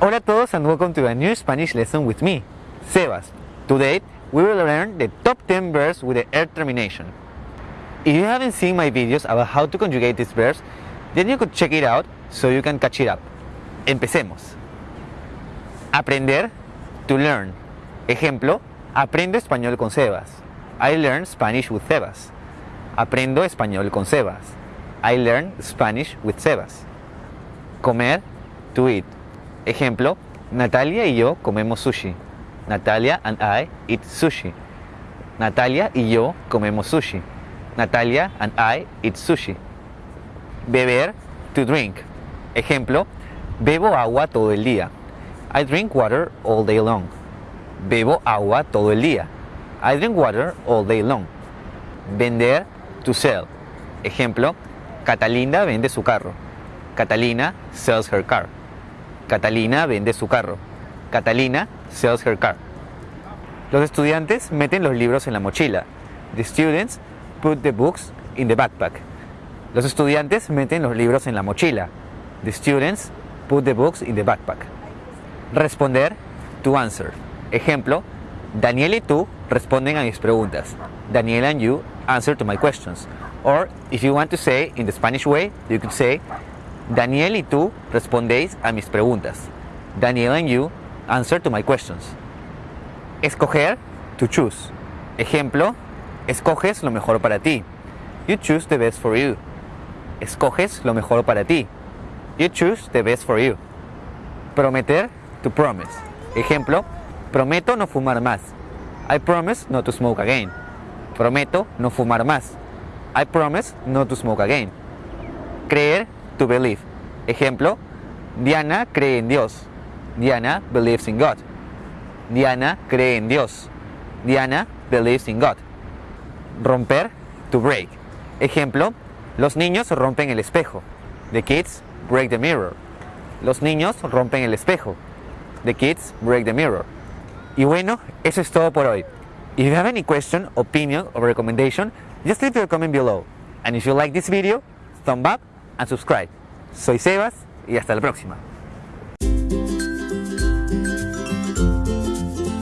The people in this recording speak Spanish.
Hola a todos and welcome to a new Spanish lesson with me, Sebas. Today we will learn the top 10 verbs with the er termination. If you haven't seen my videos about how to conjugate these verbs, then you could check it out so you can catch it up. Empecemos. Aprender, to learn. Ejemplo, aprendo español con Sebas. I learn Spanish with Sebas. Aprendo español con Sebas. I learn Spanish with Sebas. Comer, to eat. Ejemplo, Natalia y yo comemos sushi. Natalia and I eat sushi. Natalia y yo comemos sushi. Natalia and I eat sushi. Beber, to drink. Ejemplo, bebo agua todo el día. I drink water all day long. Bebo agua todo el día. I drink water all day long. Vender, to sell. Ejemplo, Catalina vende su carro. Catalina sells her car. Catalina vende su carro. Catalina sells her car. Los estudiantes meten los libros en la mochila. The students put the books in the backpack. Los estudiantes meten los libros en la mochila. The students put the books in the backpack. Responder, to answer. Ejemplo, Daniel y tú responden a mis preguntas. Daniel and you answer to my questions. Or, if you want to say in the Spanish way, you could say, Daniel y tú respondéis a mis preguntas. Daniel and you answer to my questions. Escoger, to choose. Ejemplo, escoges lo mejor para ti. You choose the best for you. Escoges lo mejor para ti. You choose the best for you. Prometer, to promise. Ejemplo, prometo no fumar más. I promise not to smoke again. Prometo no fumar más. I promise not to smoke again. Creer, to believe. Ejemplo, Diana cree en Dios. Diana believes in God. Diana cree en Dios. Diana believes in God. Romper, to break. Ejemplo, los niños rompen el espejo. The kids break the mirror. Los niños rompen el espejo. The kids break the mirror. Y bueno, eso es todo por hoy. If you have any question, opinion or recommendation, just leave your comment below. And if you like this video, thumb up and subscribe. Soy Sebas y hasta la próxima.